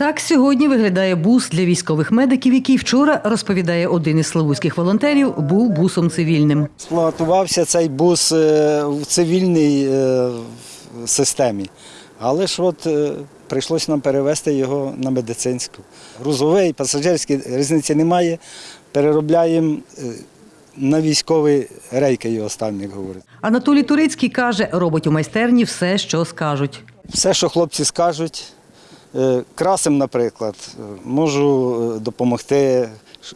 Так сьогодні виглядає бус для військових медиків, який вчора розповідає один із славутських волонтерів, був бусом цивільним. Експлуатувався цей бус е, в цивільній е, системі, але ж от е, прийшлося нам перевести його на медицинську. Грузовий, пасажирський різниці немає. Переробляємо на військові рейки його ставимо, як говорять. Анатолій Турицький каже, робить у майстерні все, що скажуть. Все, що хлопці скажуть, красим, наприклад, е, можу е, допомогти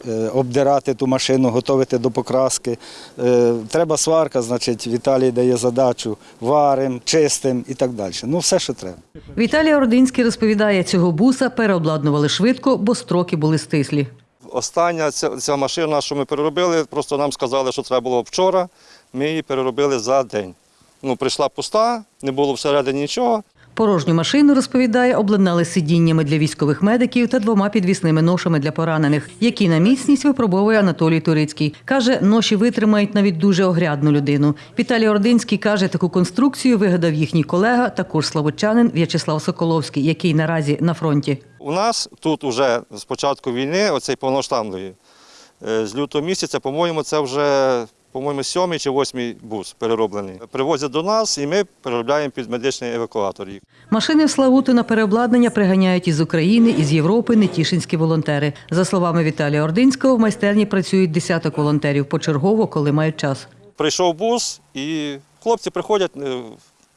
е, обдирати ту машину, готувати до покраски. Е, Треба сварка, значить, Віталій дає задачу, варим, чистим і так далі. Ну, все, що треба. Віталій Ординський розповідає, цього буса переобладнували швидко, бо строки були стислі. Остання ця, ця машина, що ми переробили, просто нам сказали, що треба було вчора. Ми її переробили за день. Ну, прийшла пуста, не було всередині нічого. Порожню машину, розповідає, обладнали сидіннями для військових медиків та двома підвісними ношами для поранених, які на міцність випробовує Анатолій Турицький. Каже, ноші витримають навіть дуже огрядну людину. Віталій Ординський каже, таку конструкцію вигадав їхній колега, також славутчанин В'ячеслав Соколовський, який наразі на фронті. У нас тут вже з початку війни, оцей повноштамної, е, з лютого місяця, по-моєму, це вже по-моєму, сьомий чи восьмий бус перероблений. Привозять до нас і ми переробляємо під медичний евакуатор їх. Машини в Славуту на переобладнання приганяють із України, із Європи нетішинські волонтери. За словами Віталія Ординського, в майстерні працюють десяток волонтерів почергово, коли мають час. Прийшов бус, і хлопці приходять е,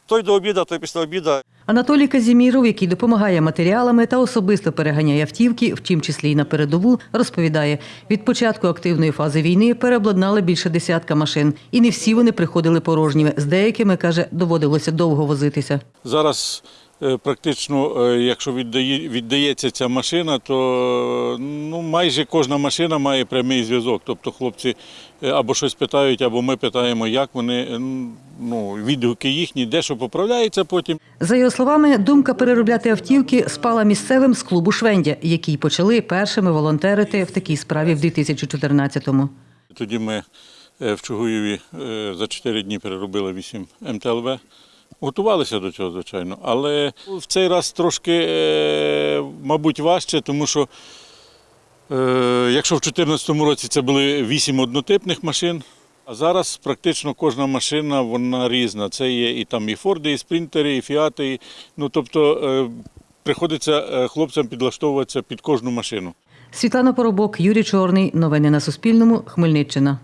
той до обіду, той після обіду. Анатолій Казіміров, який допомагає матеріалами та особисто переганяє автівки, в тім числі й на передову, розповідає, від початку активної фази війни переобладнали більше десятка машин, і не всі вони приходили порожніми. З деякими каже, доводилося довго возитися. Зараз практично, е, якщо віддає, віддається ця машина, то е, ну, майже кожна машина має прямий зв'язок. Тобто хлопці е, або щось питають, або ми питаємо, як вони, е, ну, відгуки їхні, де що поправляється потім. За його словами, думка переробляти автівки спала місцевим з клубу Швендя, які й почали першими волонтерити в такій справі в 2014-му. Тоді ми е, в Чугуєві е, за 4 дні переробили 8 МТЛВ. Готувалися до цього, звичайно, але в цей раз трошки, е, мабуть, важче, тому що е, якщо в 2014 році це були 8 однотипних машин, а зараз практично кожна машина вона різна. Це є і там і Форди, і Спринтери, і Фіати. і- Ну, тобто е, приходиться хлопцям підлаштовуватися під кожну машину. Світлана Поробок, Юрій Чорний. Новини на Суспільному. Хмельниччина.